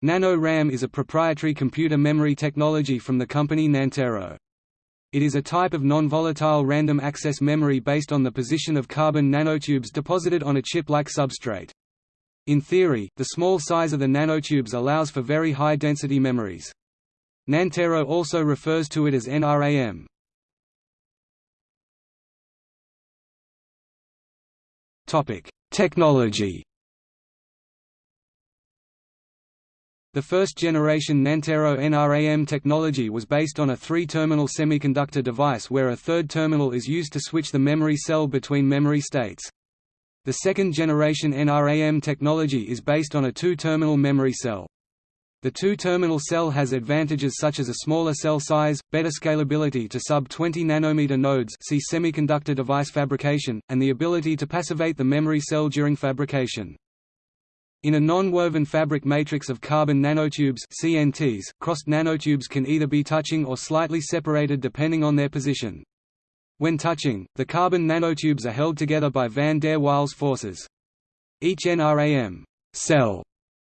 Nano-RAM is a proprietary computer memory technology from the company Nantero. It is a type of non-volatile random access memory based on the position of carbon nanotubes deposited on a chip-like substrate. In theory, the small size of the nanotubes allows for very high density memories. Nantero also refers to it as NRAM. Technology The first-generation Nantero NRAM technology was based on a three-terminal semiconductor device where a third terminal is used to switch the memory cell between memory states. The second-generation NRAM technology is based on a two-terminal memory cell. The two-terminal cell has advantages such as a smaller cell size, better scalability to sub-20 nanometer nodes see semiconductor device fabrication, and the ability to passivate the memory cell during fabrication. In a non-woven fabric matrix of carbon nanotubes CNTs, crossed nanotubes can either be touching or slightly separated depending on their position. When touching, the carbon nanotubes are held together by van der Waals forces. Each NRAM cell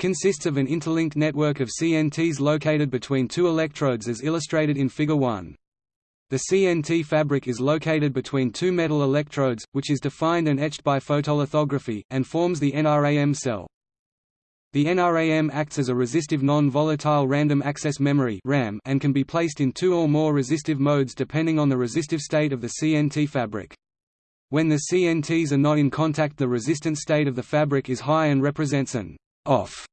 consists of an interlinked network of CNTs located between two electrodes as illustrated in Figure 1. The CNT fabric is located between two metal electrodes, which is defined and etched by photolithography, and forms the NRAM cell. The NRAM acts as a resistive non-volatile random access memory RAM and can be placed in two or more resistive modes depending on the resistive state of the CNT fabric. When the CNTs are not in contact the resistance state of the fabric is high and represents an off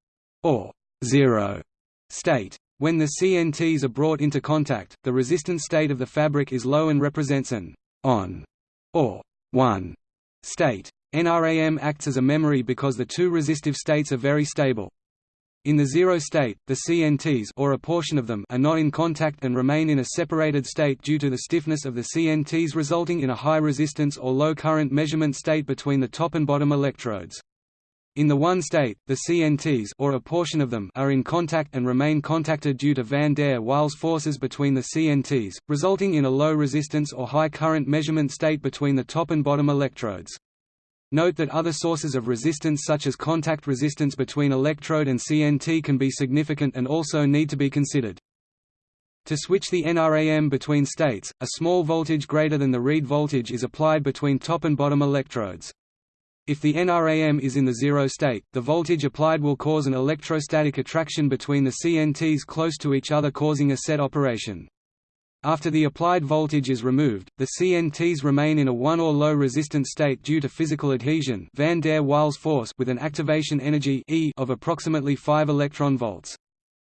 or zero state. When the CNTs are brought into contact, the resistance state of the fabric is low and represents an on or 1 state. NRAM acts as a memory because the two resistive states are very stable. In the zero state, the CNTs or a portion of them are not in contact and remain in a separated state due to the stiffness of the CNTs resulting in a high resistance or low current measurement state between the top and bottom electrodes. In the one state, the CNTs or a portion of them are in contact and remain contacted due to van der Waals forces between the CNTs, resulting in a low resistance or high current measurement state between the top and bottom electrodes. Note that other sources of resistance such as contact resistance between electrode and CNT can be significant and also need to be considered. To switch the NRAM between states, a small voltage greater than the read voltage is applied between top and bottom electrodes. If the NRAM is in the zero state, the voltage applied will cause an electrostatic attraction between the CNTs close to each other causing a set operation. After the applied voltage is removed, the CNTs remain in a 1 or low resistance state due to physical adhesion van der Waals force with an activation energy e of approximately 5 electron volts.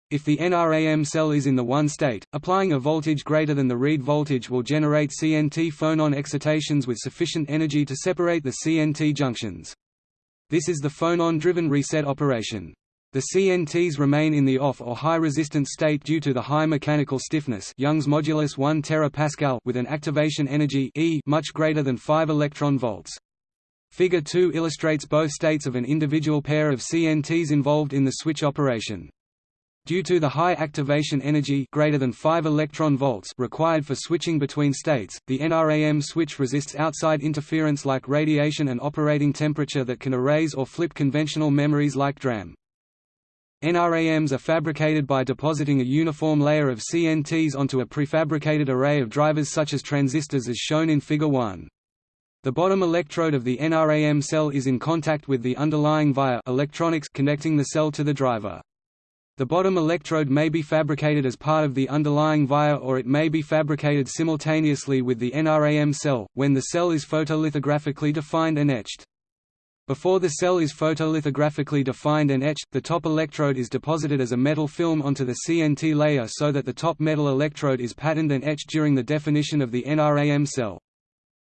If the NRAM cell is in the 1 state, applying a voltage greater than the read voltage will generate CNT phonon excitations with sufficient energy to separate the CNT junctions. This is the phonon-driven reset operation. The CNTs remain in the off or high resistance state due to the high mechanical stiffness Young's modulus 1 terapascal with an activation energy e much greater than 5 electron volts. Figure 2 illustrates both states of an individual pair of CNTs involved in the switch operation. Due to the high activation energy greater than 5 electron volts required for switching between states, the NRAM switch resists outside interference like radiation and operating temperature that can erase or flip conventional memories like DRAM. NRAMs are fabricated by depositing a uniform layer of CNTs onto a prefabricated array of drivers such as transistors as shown in Figure 1. The bottom electrode of the NRAM cell is in contact with the underlying via electronics connecting the cell to the driver. The bottom electrode may be fabricated as part of the underlying via or it may be fabricated simultaneously with the NRAM cell, when the cell is photolithographically defined and etched. Before the cell is photolithographically defined and etched, the top electrode is deposited as a metal film onto the CNT layer so that the top metal electrode is patterned and etched during the definition of the NRAM cell.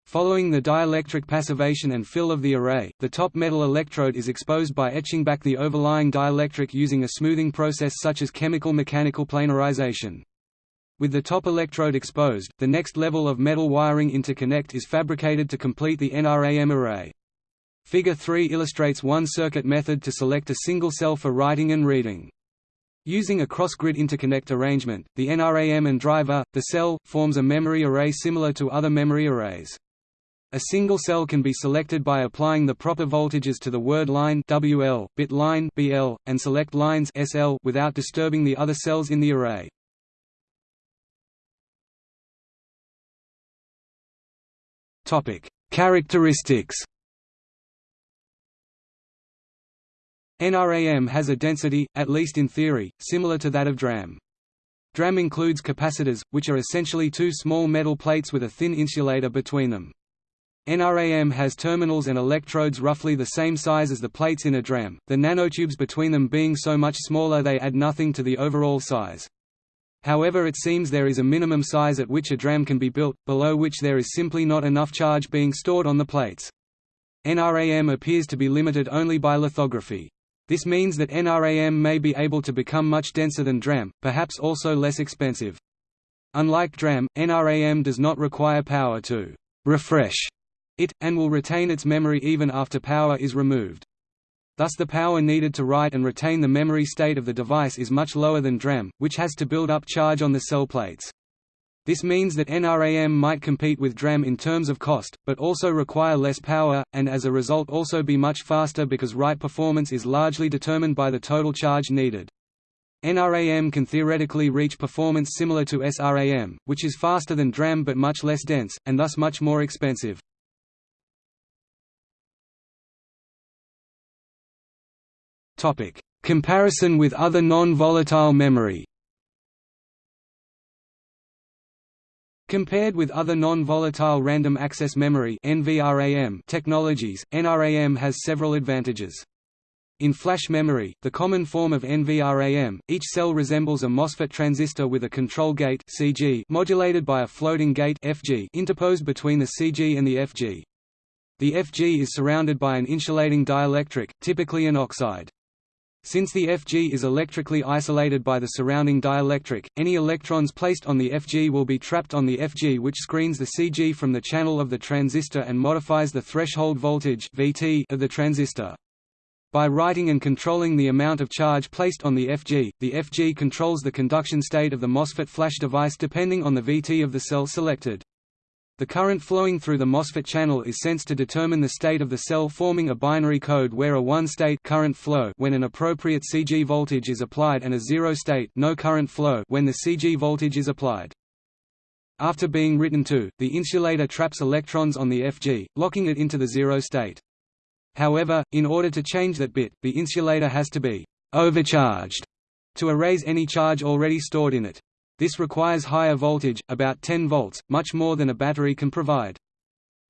Following the dielectric passivation and fill of the array, the top metal electrode is exposed by etching back the overlying dielectric using a smoothing process such as chemical mechanical planarization. With the top electrode exposed, the next level of metal wiring interconnect is fabricated to complete the NRAM array. Figure 3 illustrates one circuit method to select a single cell for writing and reading. Using a cross-grid interconnect arrangement, the NRAM and driver, the cell, forms a memory array similar to other memory arrays. A single cell can be selected by applying the proper voltages to the word line WL, bit line BL, and select lines SL without disturbing the other cells in the array. Topic: Characteristics. NRAM has a density, at least in theory, similar to that of DRAM. DRAM includes capacitors, which are essentially two small metal plates with a thin insulator between them. NRAM has terminals and electrodes roughly the same size as the plates in a DRAM, the nanotubes between them being so much smaller they add nothing to the overall size. However it seems there is a minimum size at which a DRAM can be built, below which there is simply not enough charge being stored on the plates. NRAM appears to be limited only by lithography. This means that NRAM may be able to become much denser than DRAM, perhaps also less expensive. Unlike DRAM, NRAM does not require power to refresh it, and will retain its memory even after power is removed. Thus the power needed to write and retain the memory state of the device is much lower than DRAM, which has to build up charge on the cell plates. This means that NRAM might compete with DRAM in terms of cost, but also require less power, and as a result also be much faster because write performance is largely determined by the total charge needed. NRAM can theoretically reach performance similar to SRAM, which is faster than DRAM but much less dense, and thus much more expensive. Comparison with other non-volatile memory. Compared with other non-volatile random access memory technologies, NRAM has several advantages. In flash memory, the common form of NVRAM, each cell resembles a MOSFET transistor with a control gate (CG) modulated by a floating gate (FG) interposed between the CG and the FG. The FG is surrounded by an insulating dielectric, typically an oxide. Since the Fg is electrically isolated by the surrounding dielectric, any electrons placed on the Fg will be trapped on the Fg which screens the Cg from the channel of the transistor and modifies the threshold voltage Vt of the transistor. By writing and controlling the amount of charge placed on the Fg, the Fg controls the conduction state of the MOSFET flash device depending on the Vt of the cell selected. The current flowing through the MOSFET channel is sensed to determine the state of the cell forming a binary code where a one-state current flow when an appropriate CG voltage is applied and a zero-state no current flow when the CG voltage is applied. After being written to, the insulator traps electrons on the Fg, locking it into the zero state. However, in order to change that bit, the insulator has to be overcharged to erase any charge already stored in it. This requires higher voltage, about 10 volts, much more than a battery can provide.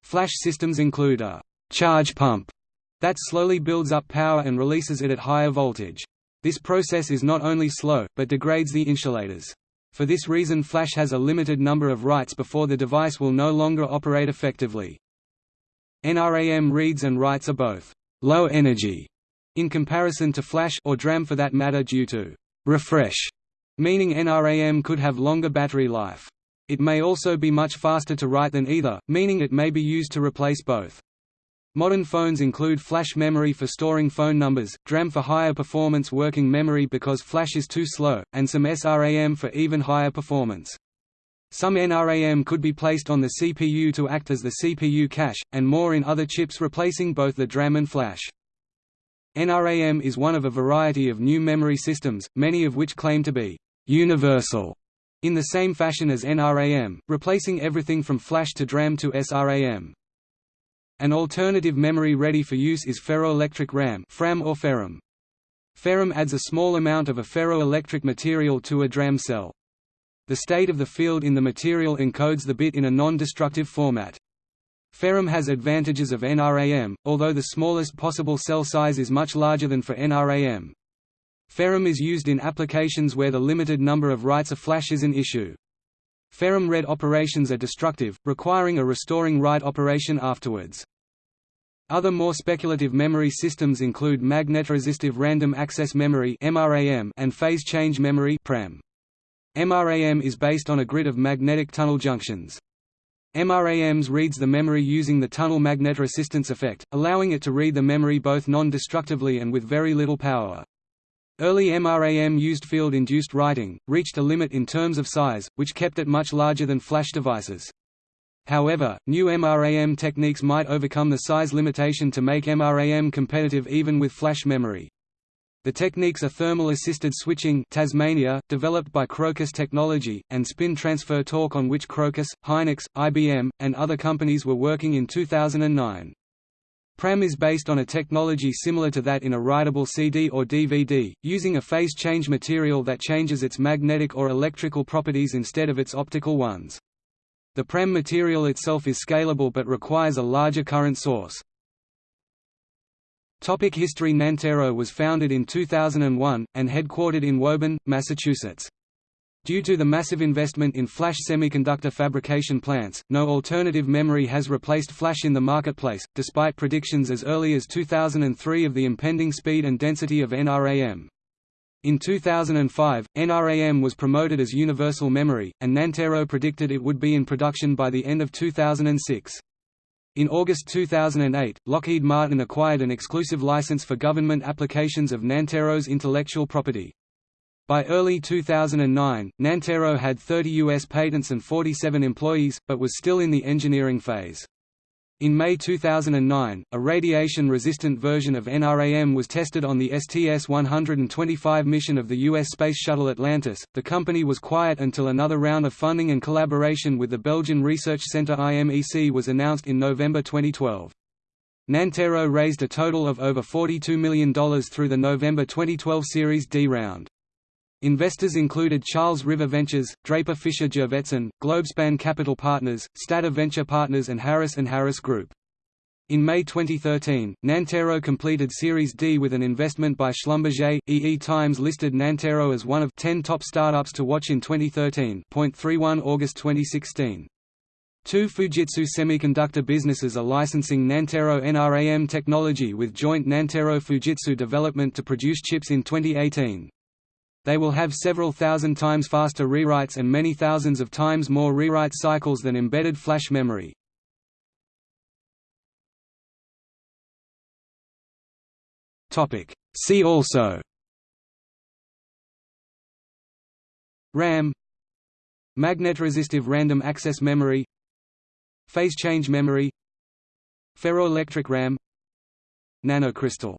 Flash systems include a charge pump that slowly builds up power and releases it at higher voltage. This process is not only slow, but degrades the insulators. For this reason flash has a limited number of writes before the device will no longer operate effectively. NRAM reads and writes are both low energy in comparison to flash or DRAM for that matter due to refresh meaning NRAM could have longer battery life. It may also be much faster to write than either, meaning it may be used to replace both. Modern phones include flash memory for storing phone numbers, DRAM for higher performance working memory because flash is too slow, and some SRAM for even higher performance. Some NRAM could be placed on the CPU to act as the CPU cache, and more in other chips replacing both the DRAM and flash. NRAM is one of a variety of new memory systems, many of which claim to be «universal» in the same fashion as NRAM, replacing everything from flash to DRAM to SRAM. An alternative memory ready for use is ferroelectric RAM FRAM or FeRAM. FeRAM adds a small amount of a ferroelectric material to a DRAM cell. The state of the field in the material encodes the bit in a non-destructive format. FeRAM has advantages of NRAM, although the smallest possible cell size is much larger than for NRAM. FeRAM is used in applications where the limited number of writes a flash is an issue. FeRAM read operations are destructive, requiring a restoring write operation afterwards. Other more speculative memory systems include magnetoresistive random access memory and phase change memory MRAM is based on a grid of magnetic tunnel junctions. MRAMs reads the memory using the tunnel magnetoresistance effect, allowing it to read the memory both non-destructively and with very little power. Early MRAM used field-induced writing, reached a limit in terms of size, which kept it much larger than flash devices. However, new MRAM techniques might overcome the size limitation to make MRAM competitive even with flash memory. The techniques are thermal-assisted switching Tasmania, developed by Crocus Technology, and spin transfer torque on which Crocus, Hynix, IBM, and other companies were working in 2009. PRAM is based on a technology similar to that in a writable CD or DVD, using a phase change material that changes its magnetic or electrical properties instead of its optical ones. The PRAM material itself is scalable but requires a larger current source. Topic History Nantero was founded in 2001, and headquartered in Woburn, Massachusetts. Due to the massive investment in flash semiconductor fabrication plants, no alternative memory has replaced flash in the marketplace, despite predictions as early as 2003 of the impending speed and density of NRAM. In 2005, NRAM was promoted as universal memory, and Nantero predicted it would be in production by the end of 2006. In August 2008, Lockheed Martin acquired an exclusive license for government applications of Nantero's intellectual property. By early 2009, Nantero had 30 U.S. patents and 47 employees, but was still in the engineering phase. In May 2009, a radiation-resistant version of NRAM was tested on the STS-125 mission of the U.S. Space Shuttle Atlantis. The company was quiet until another round of funding and collaboration with the Belgian research center IMEC was announced in November 2012. Nantero raised a total of over $42 million through the November 2012 Series D round. Investors included Charles River Ventures, Draper Fisher Jurvetson, Globespan Capital Partners, Stata Venture Partners and Harris & Harris Group. In May 2013, Nantero completed Series D with an investment by Schlumberger. EE Times listed Nantero as one of 10 top startups to watch in 2013. 31 August 2016. Two Fujitsu semiconductor businesses are licensing Nantero NRAM technology with joint Nantero Fujitsu development to produce chips in 2018. They will have several thousand times faster rewrites and many thousands of times more rewrite cycles than embedded flash memory. See also. RAM. Magnetoresistive random access memory. Phase change memory. Ferroelectric RAM. Nanocrystal